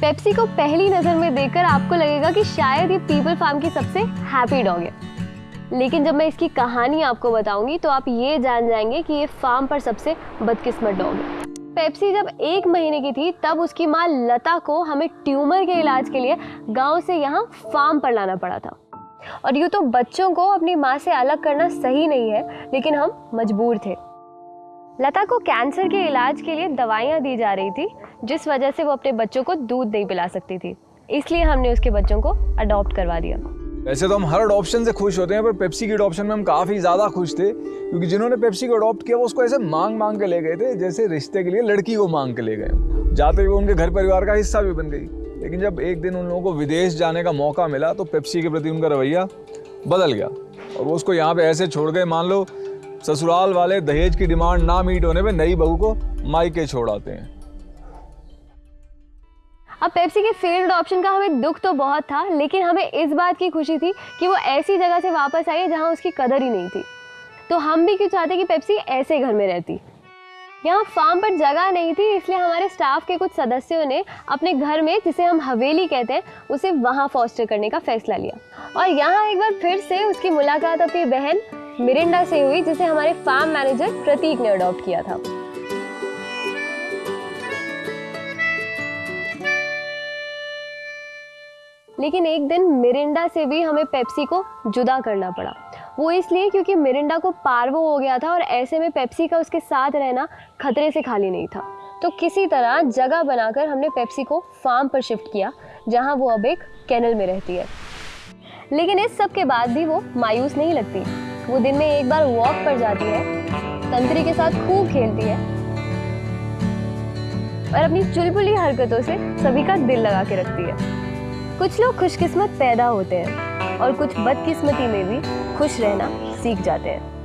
Pepsi को पहली नज़र में देखकर आपको लगेगा कि शायद ये पीपल फार्म की सबसे हैप्पी डॉग है। लेकिन जब मैं इसकी कहानी आपको बताऊँगी तो आप ये जान जाएँगे कि ये फार्म पर सबसे बदकिस्मत डॉग है। पेप्सी जब एक महीने की थी, तब उसकी माँ लता को हमें ट्यूमर के इलाज के लिए गाँव से यहाँ फार्म पर लाना पड़ा था। और यूँ तो बच्चों को अपनी माँ से अलग करना सही नहीं है, लेकिन हम मजबूर थे। लता को कैंसर के इलाज के लिए दवाइयाँ दी जा रही थी, जिस वजह से वो अपने बच्चों को दूध नहीं पिला सकती थी। इसलिए हमने उसके बच्चों को अडॉप्ट करवा दिया। वैसे तो हम हर अडॉप्शन से खुश होते हैं, पर पेप्सी की अडॉप्शन में हम काफ़ी ज़्यादा खुश थे, क्योंकि जिन्होंने पेप्सी को अडॉप्ट किया, वो उसको ऐसे मांग मांग के ले गए थे, जैसे रिश्ते के लिए लड़की को मांग के ले गए। जाते हुए उनके घर परिवार का हिस्सा भी बन गई। लेकिन जब एक दिन उन लोगों को विदेश जाने का मौका मिला तो पेप्सी के प्रति उनका रवैया बदल गया। और वो उसको यहाँ पे ऐसे छोड़ गए, मान लो ससुराल वाले दहेज की डिमांड ना मीट होने पे नई बहू को मायके छोड़ आते हैं। अब पेप्सी के फेल्ड ऑप्शन का हमें दुख तो बहुत था, लेकिन हमें इस बात की खुशी थी कि वो ऐसी जगह से वापस आई है जहाँ उसकी कदर ही नहीं थी। तो हम भी क्यों चाहते कि पेप्सी ऐसे घर में रहती? यहाँ फार्म पर जगह नहीं थी, इसलिए हमारे स्टाफ के कुछ सदस्यों ने अपने घर में, जिसे हम हवेली कहते हैं, उसे वहाँ फॉस्टर करने का फैसला लिया। और यहाँ एक बार फिर से उसकी मुलाकात अपनी बहन मिरिंडा से हुई, जिसे हमारे फार्म मैनेजर प्रतीक ने अडॉप्ट किया था। लेकिन एक दिन मिरिंडा से भी हमें पेप्सी को जुदा करना पड़ा। वो इसलिए क्योंकि मिरिंडा को पार्वो हो गया था और ऐसे में पेप्सी का उसके साथ रहना खतरे से खाली नहीं था। तो किसी तरह जगह बनाकर हमने पेप्सी को फार्म पर शिफ्ट किया, जहाँ वो अब एक कैनल में रहती है। लेकिन इस सब के बाद भी वो मायूस नहीं लगती। वो दिन में एक बार वॉक पर जाती है, तंत्री के साथ खूब खेलती है। और अपनी चुलबुली हरकतों से सभी का दिल लगा के रखती है। कुछ लोग खुशकिस्मत पैदा होते हैं और कुछ बदकिस्मती में भी खुश रहना सीख जाते हैं।